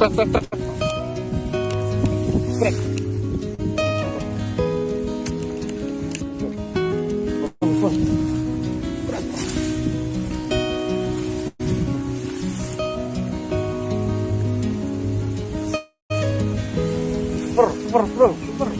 Trek, trek, trek, trek. Super, super, bro, super.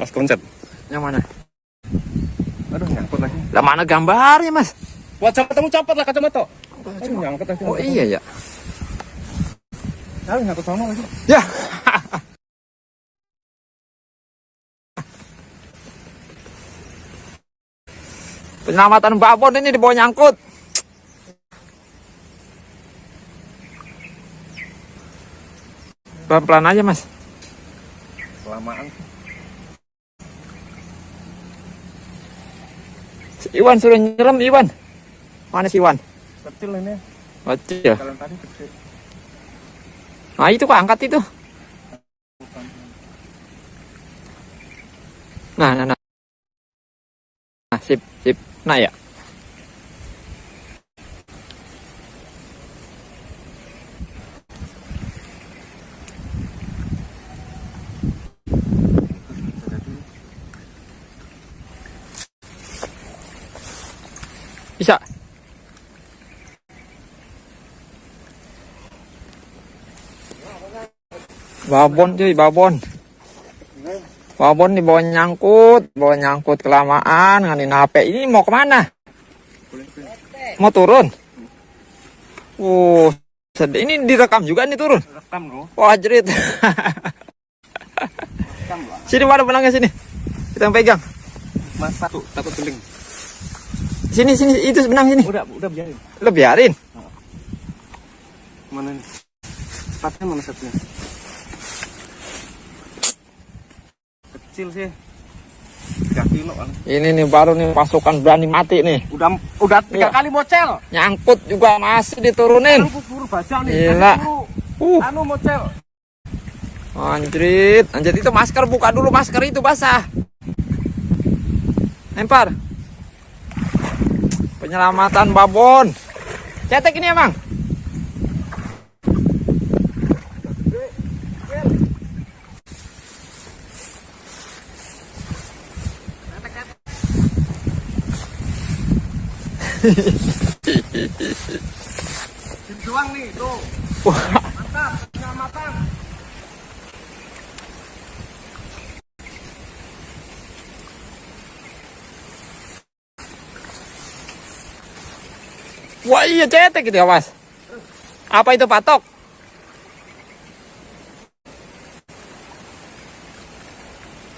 Mas konsep. Yang mana? Aduh nyangkut lagi. Lah mana gambarnya, Mas? Kacamata mu copot lah kacamata. Aduh nyangkut lagi. Oh iya ya. Aduh nyangkut sama lagi. Ya. Penyelamatan babon ini di bawah nyangkut. Pelan-pelan aja, Mas. Kelamaan. Iwan suruh nyelam, Iwan. Mana si Iwan? Kecil ini. Kecil. Kalian tadi kecil. Nah, itu kok angkat itu. Nah, nah, nah. Nah, sip, sip. Nah, ya. Babon cuy, babon. Babon di bawah nyangkut, bawah nyangkut kelamaan nganin HP. Ini mau ke mana? Mau turun? Uh, sedih. Ini direkam juga nih turun. Rekam loh. Wah, jerit. Sini mana benangnya sini. Kita yang pegang. Mas satu takut keling. Sini sini itu benang sini. Udah udah biarin. Lo biarin. Mana nih? Patnya mana satunya? Kecil sih. 3 kilo kan. Ini nih baru nih pasukan berani mati nih. Udah udah tiga Iya. kali mocel. Nyangkut juga masih diturunin. Buru baca nih. Gila. Anu, Uh, anu mocel. anjrit. Anjrit itu masker buka dulu masker itu basah. Lempar. Penyelamatan babon. Cetek ini emang. Juang nih tuh. Wah, Mantap, penyelamatan. wah iya cetek itu ya mas. Apa itu patok?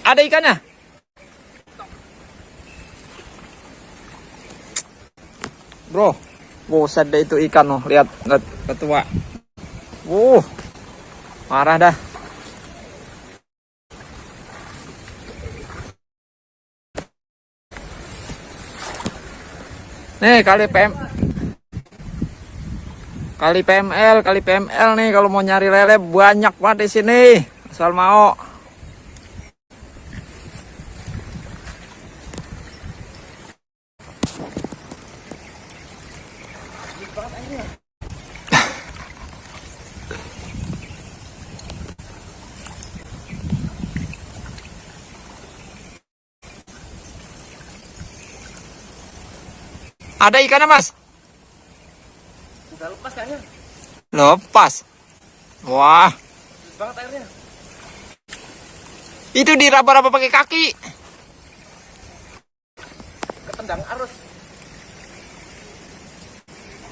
Ada ikannya? Bro, buset deh itu ikan loh. Lihat, lihat ketua. Uh, marah dah. Nih kali PM kali PML kali PML nih kalau mau nyari lele banyak banget di sini asal mau ada ikannya mas Udah lepas kayaknya. lepas wah banget airnya. itu diraba-raba pakai kaki Ketendang arus.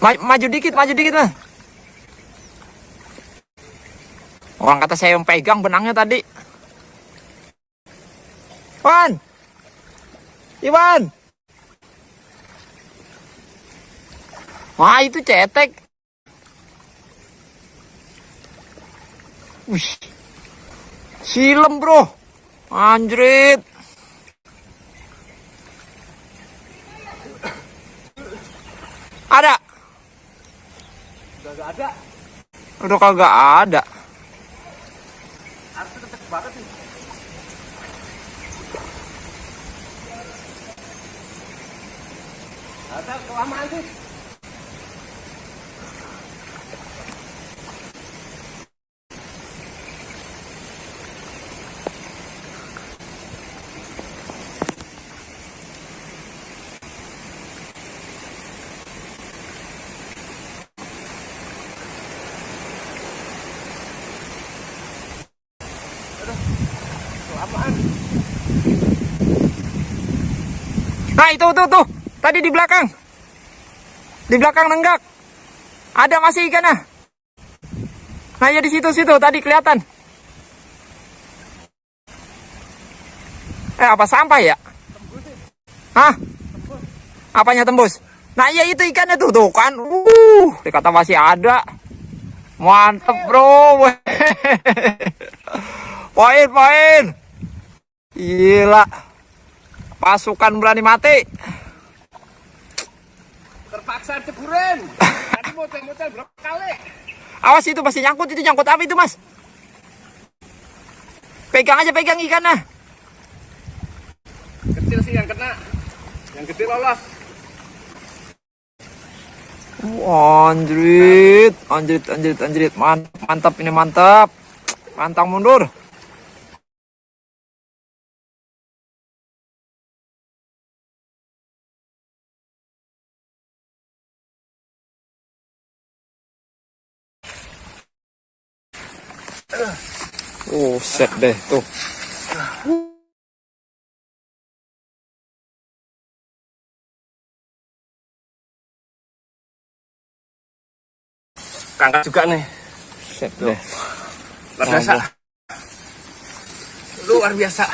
Ma- maju dikit, maju dikit lah. Orang kata saya yang pegang benangnya tadi. Iwan! Iwan! Wah itu cetek. Wih. Silem bro. Anjrit. Ada. Udah gak ada. Udah kagak ada. Banget. Ada kelamaan sih. Itu tuh tuh tadi di belakang, di belakang nenggak, ada masih ikannya. Nah ya di situ situ tadi kelihatan. Eh apa sampah ya? Hah? Apanya tembus? Nah iya itu ikannya tuh, tuh kan. Uh, dikata masih ada. Mantep bro. poin, poin. Gila. Pasukan berani mati. Terpaksa ceburin. Tadi model-model berapa kali? Awas itu pasti nyangkut, itu nyangkut apa itu mas? Pegang aja, pegang ikannya. Kecil sih yang kena. Yang gede lolos. Wah, anjrit, anjrit, anjrit, anjrit. Man- Mantap ini mantap. Pantang mundur. Oh, set deh tuh. Kangkat juga nih. Set deh. Luar biasa. Luar biasa.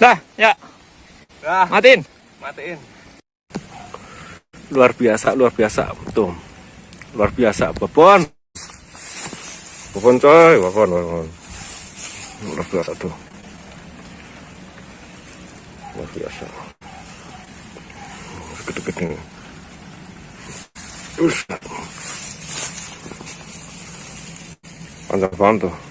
Dah, ya, Nah, matiin. matiin. luar biasa luar biasa tuh luar biasa. Babon babon coy. Babon babon luar biasa tuh. Luar biasa. Gede-gede panjang banget tuh